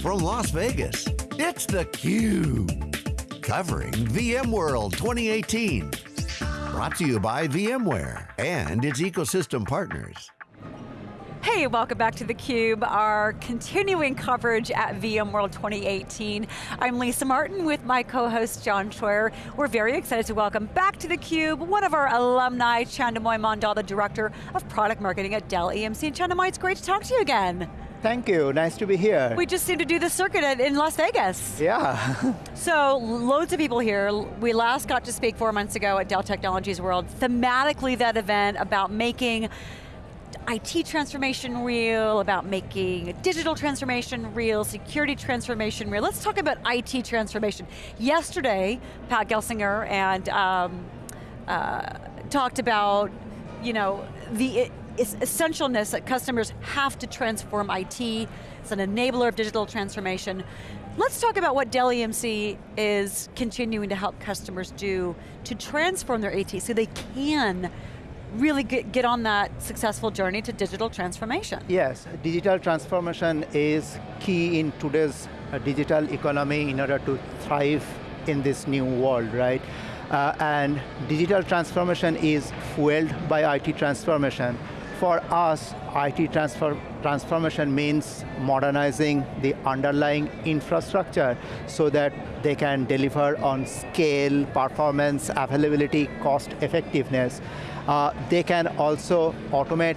from Las Vegas, it's theCUBE. Covering VMworld 2018. Brought to you by VMware and its ecosystem partners. Hey, welcome back to theCUBE, our continuing coverage at VMworld 2018. I'm Lisa Martin with my co-host John Troyer. We're very excited to welcome back to theCUBE one of our alumni, Chhandomay Mandal, the Director of Product Marketing at Dell EMC. And Chhandomay, it's great to talk to you again. Thank you, nice to be here. We just seem to do the circuit in Las Vegas. Yeah. so, loads of people here. We last got to speak four months ago at Dell Technologies World. Thematically that event about making IT transformation real, about making digital transformation real, security transformation real. Let's talk about IT transformation. Yesterday, Pat Gelsinger and um, uh, talked about, you know, the essentialness that customers have to transform IT. It's an enabler of digital transformation. Let's talk about what Dell EMC is continuing to help customers do to transform their IT so they can really get, get on that successful journey to digital transformation. Yes, digital transformation is key in today's uh, digital economy in order to thrive in this new world, right? Uh, and digital transformation is fueled by IT transformation. For us, IT transfer, transformation means modernizing the underlying infrastructure so that they can deliver on scale, performance, availability, cost effectiveness. Uh, they can also automate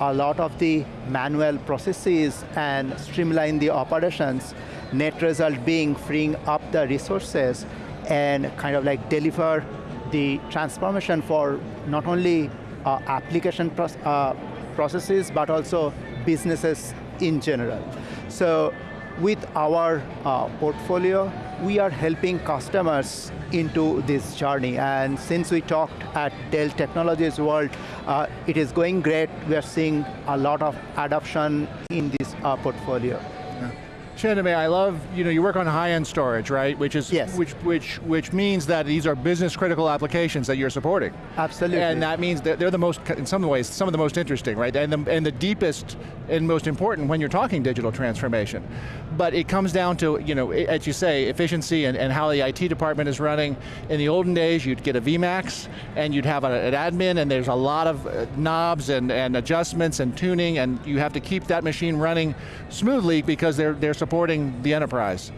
a lot of the manual processes and streamline the operations, net result being freeing up the resources and kind of like deliver the transformation for not only uh, application uh, processes, but also businesses in general. So with our uh, portfolio, we are helping customers into this journey. And since we talked at Dell Technologies World, uh, it is going great. We are seeing a lot of adoption in this uh, portfolio. Chhandomay, I love, you know, you work on high-end storage, right? Which is, yes. which, which, which means that these are business critical applications that you're supporting. Absolutely. And that means that they're the most, in some ways, some of the most interesting, right? And the, and the deepest and most important when you're talking digital transformation. But it comes down to, you know, as you say, efficiency and, and how the IT department is running. In the olden days, you'd get a VMAX, and you'd have a, an admin, and there's a lot of uh, knobs and, and adjustments and tuning, and you have to keep that machine running smoothly because they're, they're supporting the enterprise.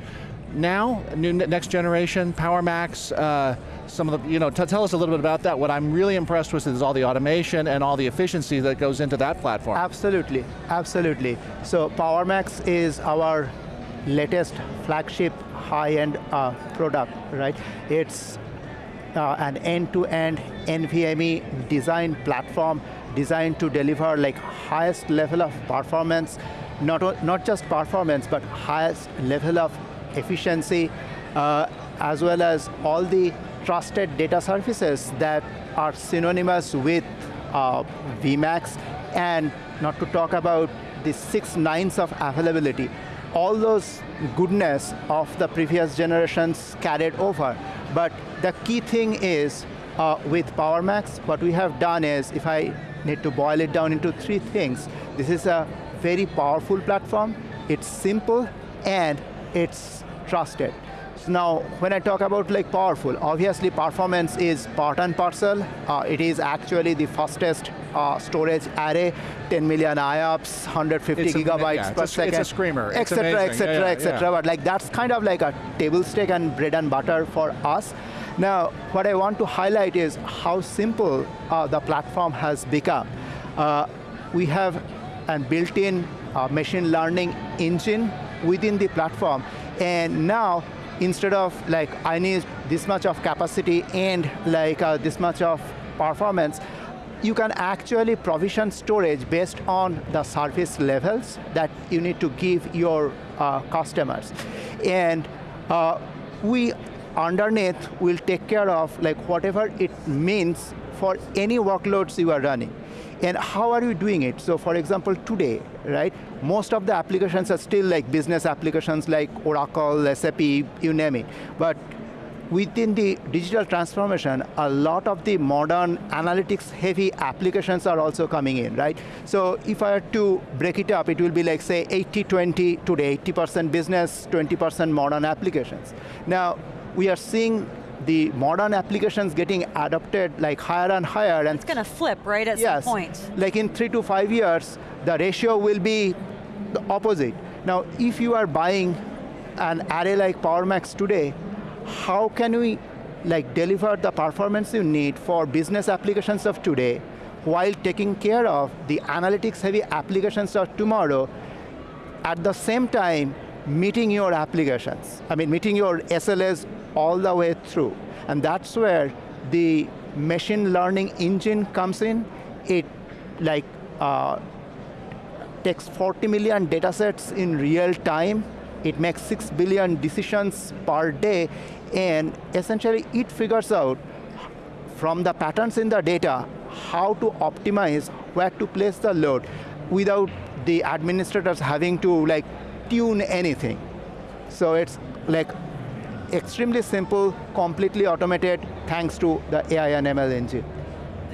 Now, new next generation, PowerMax, uh, some of the, you know, tell us a little bit about that. What I'm really impressed with is all the automation and all the efficiency that goes into that platform. Absolutely, absolutely. So PowerMax is our latest flagship high-end uh, product, right? It's uh, an end-to-end -end NVMe design platform designed to deliver like highest level of performance, not, not just performance, but highest level of efficiency, uh, as well as all the trusted data services that are synonymous with uh, VMAX, and not to talk about the six nines of availability. All those goodness of the previous generations carried over. But the key thing is, uh, with PowerMax, what we have done is, if I need to boil it down into three things, this is a very powerful platform, it's simple, and it's trusted. So now, when I talk about like powerful, obviously performance is part and parcel. Uh, it is actually the fastest uh, storage array, 10 million IOPS, 150 it's gigabytes a, yeah, per a, second. It's a screamer, etc., etc., etc. But like that's kind of like a table stake and bread and butter for us. Now, what I want to highlight is how simple uh, the platform has become. Uh, we have a built-in uh, machine learning engine within the platform, and now instead of like, I need this much of capacity and like uh, this much of performance, you can actually provision storage based on the service levels that you need to give your uh, customers. And uh, we, underneath, will take care of like whatever it means for any workloads you are running. And how are you doing it? So for example, today, right, most of the applications are still like business applications like Oracle, SAP, you name it. But within the digital transformation, a lot of the modern analytics heavy applications are also coming in, right? So if I had to break it up, it will be like say 80-20 today, 80% business, 20% modern applications. Now, we are seeing the modern applications getting adopted like higher and higher. And it's going to flip, right, at yes, some point. Like in three to five years, the ratio will be the opposite. Now, if you are buying an array like PowerMax today, how can we like deliver the performance you need for business applications of today while taking care of the analytics heavy applications of tomorrow at the same time meeting your applications. I mean, meeting your SLAs all the way through. And that's where the machine learning engine comes in. It like uh, takes 40 million data sets in real time. It makes 6 billion decisions per day. And essentially, it figures out from the patterns in the data how to optimize where to place the load without the administrators having to like tune anything. So it's like extremely simple, completely automated, thanks to the AI and ML engine.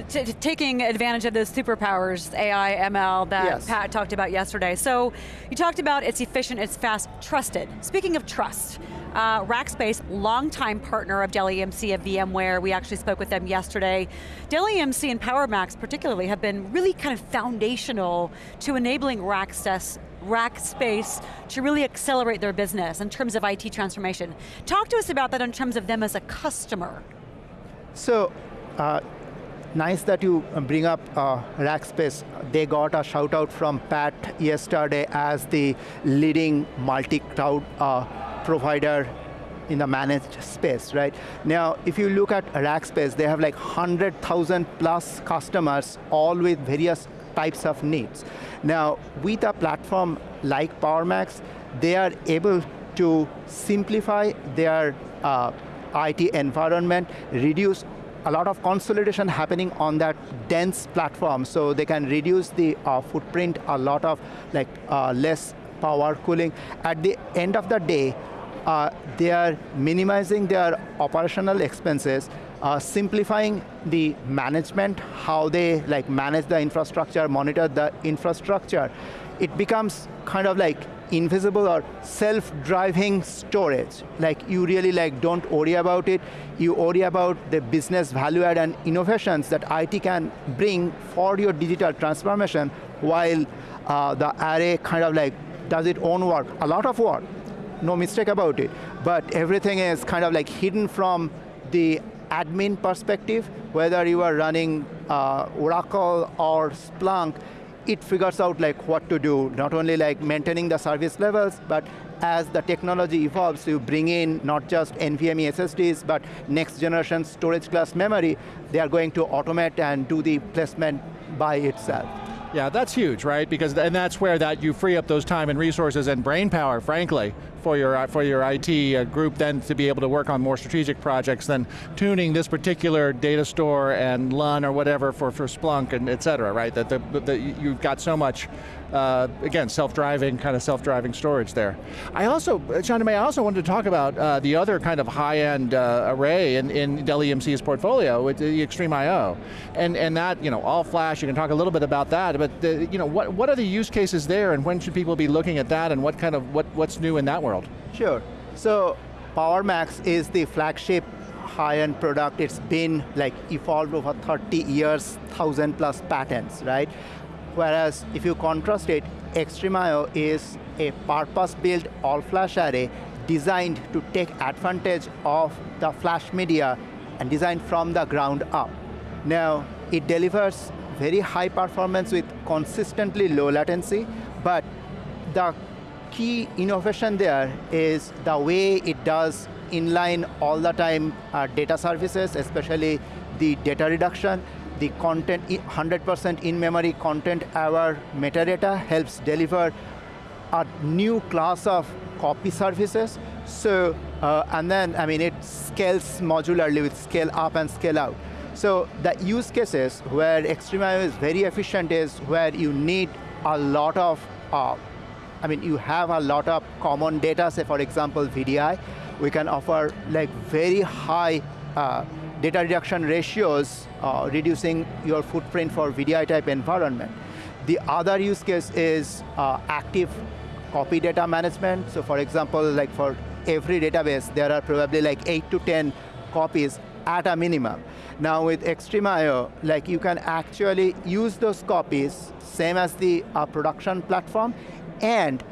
T taking advantage of those superpowers, AI, ML, that yes. Pat talked about yesterday. So you talked about it's efficient, it's fast, trusted. Speaking of trust, uh, Rackspace, longtime partner of Dell EMC of VMware, we actually spoke with them yesterday. Dell EMC and PowerMax particularly have been really kind of foundational to enabling Rackspace Rackspace to really accelerate their business in terms of IT transformation. Talk to us about that in terms of them as a customer. So, uh, nice that you bring up uh, Rackspace. They got a shout out from Pat yesterday as the leading multi-cloud uh, provider in the managed space, right? Now, if you look at Rackspace, they have like 100,000 plus customers, all with various types of needs. Now, with a platform like PowerMax, they are able to simplify their uh, IT environment, reduce a lot of consolidation happening on that dense platform, so they can reduce the uh, footprint, a lot of like uh, less power cooling. At the end of the day, uh, they are minimizing their operational expenses, uh, simplifying the management, how they like manage the infrastructure, monitor the infrastructure. It becomes kind of like invisible or self-driving storage. Like you really like don't worry about it, you worry about the business value add and innovations that IT can bring for your digital transformation while uh, the array kind of like does its own work, a lot of work, no mistake about it. But everything is kind of like hidden from the admin perspective, whether you are running uh, Oracle or Splunk, it figures out like what to do, not only like maintaining the service levels, but as the technology evolves, you bring in not just NVMe SSDs, but next generation storage class memory, they are going to automate and do the placement by itself. Yeah, that's huge, right? Because and that's where that you free up those time and resources and brain power, frankly, for your for your IT group then to be able to work on more strategic projects than tuning this particular data store and LUN or whatever for, for Splunk and et cetera, right? That the, you've got so much uh, again, self-driving, kind of self-driving storage there. I also, May, I also wanted to talk about uh, the other kind of high-end uh, array in, in Dell EMC's portfolio, with the XtremIO. And, and that, you know, all flash, you can talk a little bit about that, but the, you know, what, what are the use cases there and when should people be looking at that and what kind of, what, what's new in that world? Sure, so PowerMax is the flagship high-end product. It's been like evolved over 30 years, 1,000 plus patents, right? Whereas if you contrast it, XtremIO is a purpose-built all-flash array designed to take advantage of the flash media and designed from the ground up. Now, it delivers very high performance with consistently low latency, but the key innovation there is the way it does inline all the time uh, data services, especially the data reduction, the content, 100% in-memory content aware metadata helps deliver a new class of copy services. So, uh, and then, I mean, it scales modularly with scale up and scale out. So the use cases where XtremIO is very efficient is where you need a lot of uh, I mean, you have a lot of common data, say for example, VDI. We can offer like very high uh, data reduction ratios, uh, reducing your footprint for VDI type environment. The other use case is uh, active copy data management. So for example, like for every database, there are probably like eight to 10 copies at a minimum. Now with XtremIO, like you can actually use those copies, same as the uh, production platform, and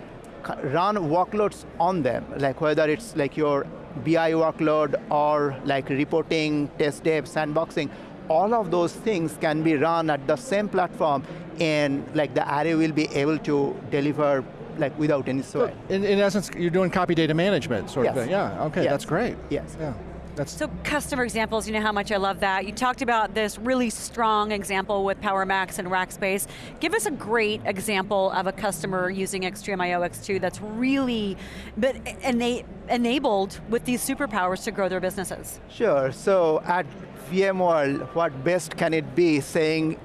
run workloads on them, like whether it's like your BI workload or like reporting, test dev, sandboxing, all of those things can be run at the same platform and like the array will be able to deliver like without any sweat. In, in essence, you're doing copy data management sort yes. of thing. Yeah, okay, yes. that's great. Yes. Yeah. That's so customer examples, you know how much I love that. You talked about this really strong example with PowerMax and Rackspace. Give us a great example of a customer using XtremIO X2 that's really but ena enabled with these superpowers to grow their businesses. Sure, so at VMworld, what best can it be saying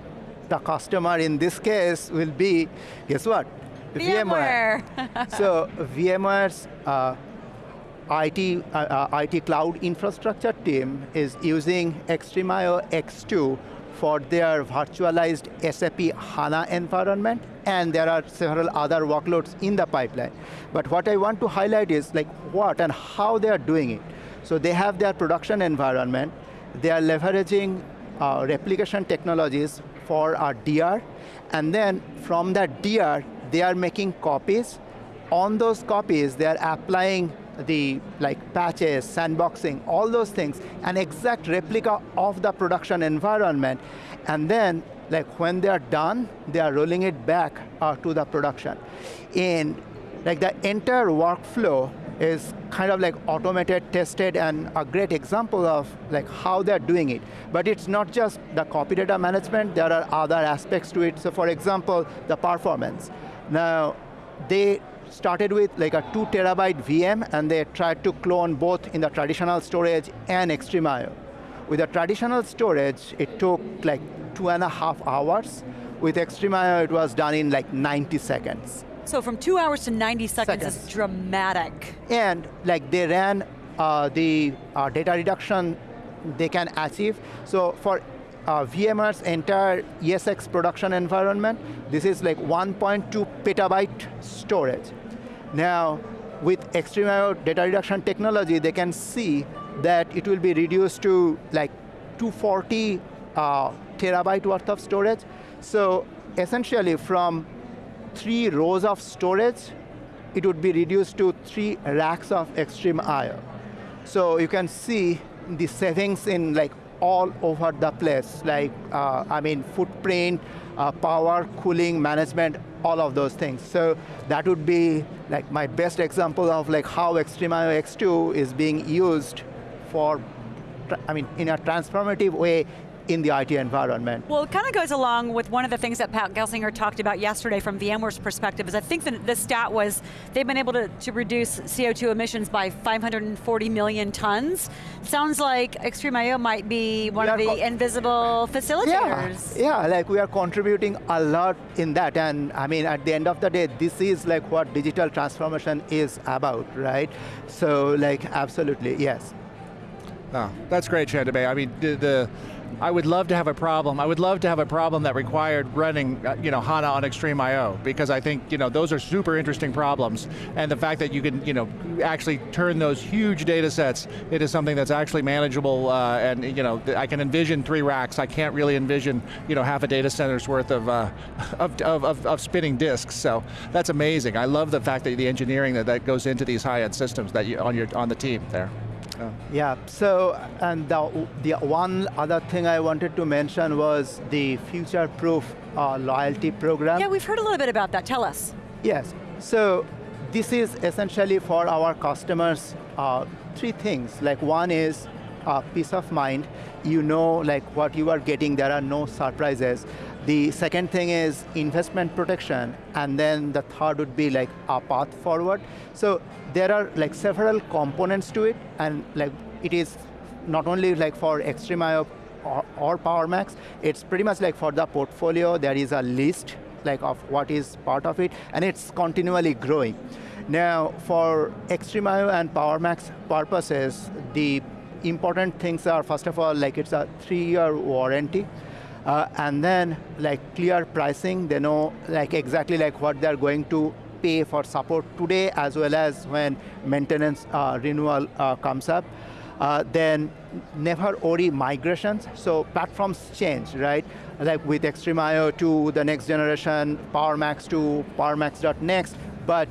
the customer in this case will be, guess what? VMware. VMware. so VMware's uh, IT, uh, uh, IT cloud infrastructure team is using XtremIO X2 for their virtualized SAP HANA environment, and there are several other workloads in the pipeline. But what I want to highlight is like what and how they are doing it. So they have their production environment, they are leveraging uh, replication technologies for our DR, and then from that DR, they are making copies. On those copies, they are applying the like patches, sandboxing, all those things, an exact replica of the production environment. And then like when they are done, they are rolling it back uh, to the production. And like the entire workflow is kind of like automated, tested, and a great example of like how they're doing it. But it's not just the copy data management, there are other aspects to it. So for example, the performance. Now, they started with like a two terabyte VM and they tried to clone both in the traditional storage and XtremIO. With the traditional storage, it took like two and a half hours. With XtremIO, it was done in like 90 seconds. So from two hours to 90 seconds, Seconds. is dramatic. And like they ran uh, the uh, data reduction they can achieve. So for uh, VMware's entire ESX production environment, this is like 1.2 petabyte storage. Now, with XtremIO data reduction technology, they can see that it will be reduced to like 240 uh, terabyte worth of storage. So essentially from three rows of storage, it would be reduced to three racks of XtremIO. So you can see the savings in like all over the place, like, uh, I mean, footprint, uh, power, cooling, management, all of those things. So that would be like my best example of like how XtremIO X2 is being used for, I mean, in a transformative way in the IT environment. Well, it kind of goes along with one of the things that Pat Gelsinger talked about yesterday from VMware's perspective, is I think the, the stat was they've been able to, to reduce CO2 emissions by 540 million tons. Sounds like XtremIO might be one of We the invisible Yeah, facilitators. yeah, like we are contributing a lot in that, and I mean, at the end of the day, this is like what digital transformation is about, right? So, like, absolutely, yes. No, that's great, Chhandomay. I mean, the, the, I would love to have a problem. I would love to have a problem that required running, uh, you know, HANA on XtremIO because I think, you know, those are super interesting problems. And the fact that you can, you know, actually turn those huge data sets into something that's actually manageable, uh, and you know, I can envision three racks. I can't really envision, you know, half a data center's worth of, uh, of, of, of, of spinning disks. So that's amazing. I love the fact that the engineering that, that goes into these high-end systems that you on your on the team there. Yeah, so, and the, the one other thing I wanted to mention was the future-proof uh, loyalty program. Yeah, we've heard a little bit about that, tell us. Yes, so this is essentially for our customers, uh, three things. Like one is uh, peace of mind. You know like what you are getting, there are no surprises. The second thing is investment protection, and then the third would be like a path forward. So there are like several components to it, and like it is not only like for XtremIO or, or PowerMax, it's pretty much like for the portfolio, there is a list like of what is part of it, and it's continually growing. Now, for XtremIO and PowerMax purposes, the important things are, first of all, like it's a three-year warranty, uh, and then like clear pricing, they know like exactly like what they're going to pay for support today as well as when maintenance uh, renewal uh, comes up. Uh, then never worry migrations, so platforms change, right? Like with XtremIO to the next generation, PowerMax to PowerMax.next, but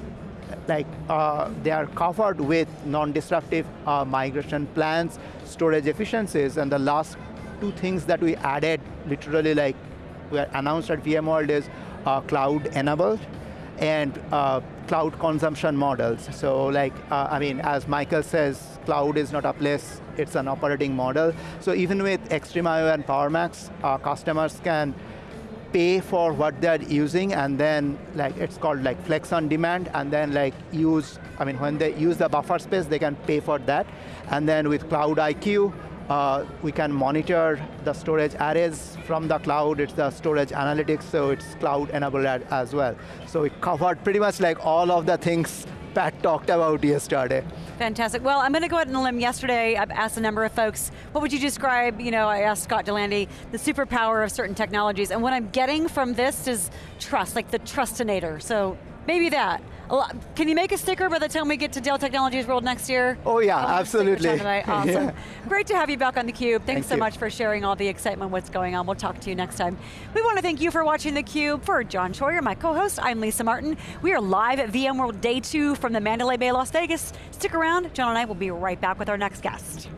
like uh, they are covered with non-disruptive uh, migration plans, storage efficiencies, and the last two things that we added, literally like we announced at VMworld is uh, cloud enabled and uh, cloud consumption models. So like, uh, I mean, as Michael says, cloud is not a place, it's an operating model. So even with XtremIO and PowerMax, uh, customers can pay for what they're using and then like it's called like flex on demand and then like use, I mean when they use the buffer space they can pay for that. And then with Cloud IQ, uh, we can monitor the storage arrays from the cloud, it's the storage analytics, so it's cloud enabled as well. So we covered pretty much like all of the things Pat talked about yesterday. Fantastic. Well, I'm going to go out on a limb. Yesterday, I've asked a number of folks, what would you describe, you know, I asked Scott Delandy, the superpower of certain technologies, and what I'm getting from this is trust, like the trustinator. So maybe that. Can you make a sticker by the time we get to Dell Technologies World next year? Oh yeah, absolutely. Awesome. Yeah. Great to have you back on theCUBE. Thanks thank so you. much for sharing all the excitement, what's going on. We'll talk to you next time. We want to thank you for watching theCUBE. For John Troyer, my co-host, I'm Lisa Martin. We are live at VMworld Day 2 from the Mandalay Bay, Las Vegas. Stick around, John and I will be right back with our next guest.